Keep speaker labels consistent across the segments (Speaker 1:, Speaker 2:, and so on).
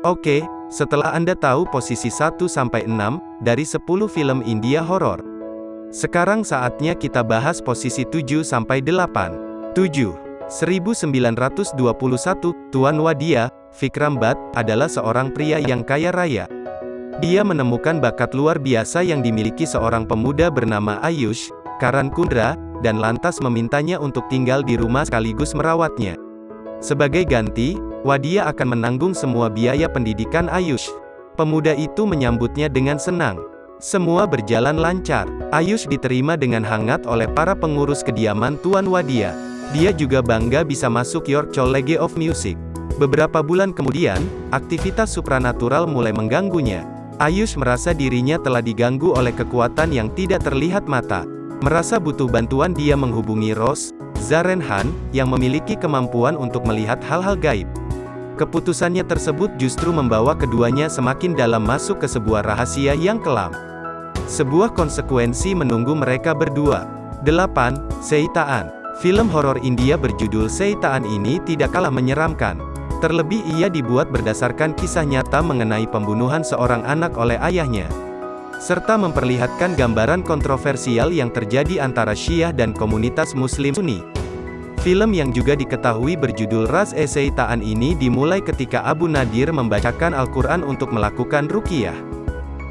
Speaker 1: Oke, setelah Anda tahu posisi 1-6 dari 10 film India horor. Sekarang saatnya kita bahas posisi 7-8. 7. 1921, Tuan Wadia, Vikram Bhatt, adalah seorang pria yang kaya raya. Dia menemukan bakat luar biasa yang dimiliki seorang pemuda bernama Ayush, Karan Kundra, dan lantas memintanya untuk tinggal di rumah sekaligus merawatnya. Sebagai ganti, Wadia akan menanggung semua biaya pendidikan Ayush. Pemuda itu menyambutnya dengan senang. Semua berjalan lancar. Ayush diterima dengan hangat oleh para pengurus kediaman Tuan Wadia. Dia juga bangga bisa masuk York College of Music. Beberapa bulan kemudian, aktivitas supranatural mulai mengganggunya. Ayush merasa dirinya telah diganggu oleh kekuatan yang tidak terlihat mata. Merasa butuh bantuan dia menghubungi Rose, Zarenhan, yang memiliki kemampuan untuk melihat hal-hal gaib. Keputusannya tersebut justru membawa keduanya semakin dalam masuk ke sebuah rahasia yang kelam. Sebuah konsekuensi menunggu mereka berdua. 8. Seitaan Film horor India berjudul Seitaan ini tidak kalah menyeramkan. Terlebih ia dibuat berdasarkan kisah nyata mengenai pembunuhan seorang anak oleh ayahnya serta memperlihatkan gambaran kontroversial yang terjadi antara Syiah dan komunitas Muslim Sunni. Film yang juga diketahui berjudul Ras e Seitaan ini dimulai ketika Abu Nadir membacakan Al-Quran untuk melakukan ruqyah.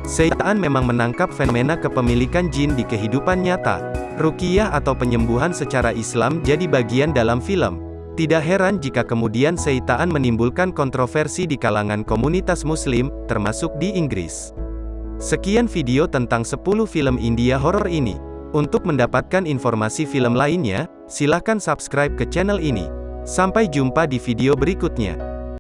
Speaker 1: Seitaan memang menangkap fenomena kepemilikan jin di kehidupan nyata. Ruqyah atau penyembuhan secara Islam jadi bagian dalam film. Tidak heran jika kemudian Seitaan menimbulkan kontroversi di kalangan komunitas muslim, termasuk di Inggris. Sekian video tentang 10 film India horor ini. Untuk mendapatkan informasi film lainnya, silahkan subscribe ke channel ini. Sampai jumpa di video berikutnya.